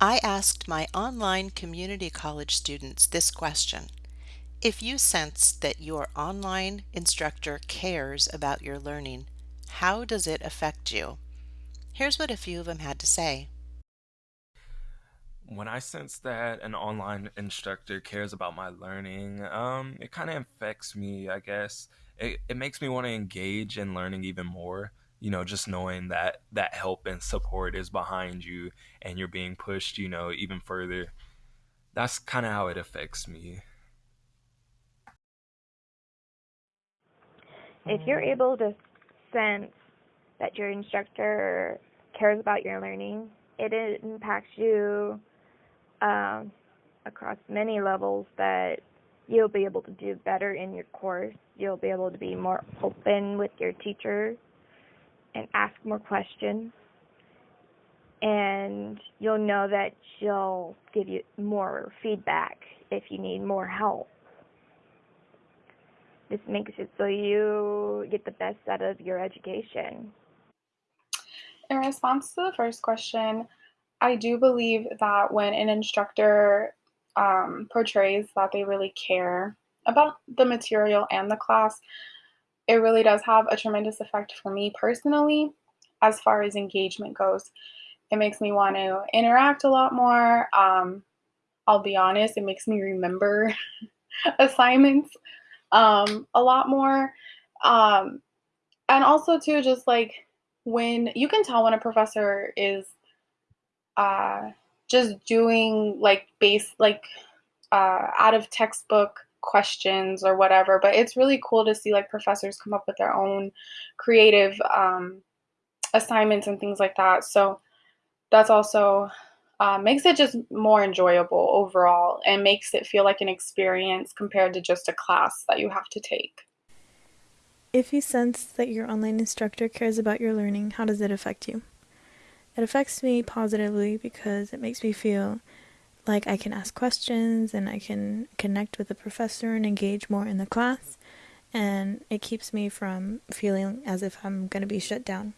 I asked my online community college students this question. If you sense that your online instructor cares about your learning, how does it affect you? Here's what a few of them had to say. When I sense that an online instructor cares about my learning, um, it kind of affects me, I guess. It, it makes me want to engage in learning even more. You know, just knowing that that help and support is behind you and you're being pushed, you know, even further. That's kind of how it affects me. If you're able to sense that your instructor cares about your learning, it impacts you um, across many levels that you'll be able to do better in your course. You'll be able to be more open with your teacher and ask more questions. And you'll know that she'll give you more feedback if you need more help. This makes it so you get the best out of your education. In response to the first question, I do believe that when an instructor um, portrays that they really care about the material and the class, it really does have a tremendous effect for me personally as far as engagement goes. It makes me want to interact a lot more. Um, I'll be honest, it makes me remember assignments um, a lot more. Um, and also, too, just like when you can tell when a professor is uh, just doing like base like uh, out of textbook questions or whatever but it's really cool to see like professors come up with their own creative um, assignments and things like that. So that's also uh, makes it just more enjoyable overall and makes it feel like an experience compared to just a class that you have to take. If you sense that your online instructor cares about your learning how does it affect you? It affects me positively because it makes me feel like I can ask questions and I can connect with the professor and engage more in the class. And it keeps me from feeling as if I'm going to be shut down.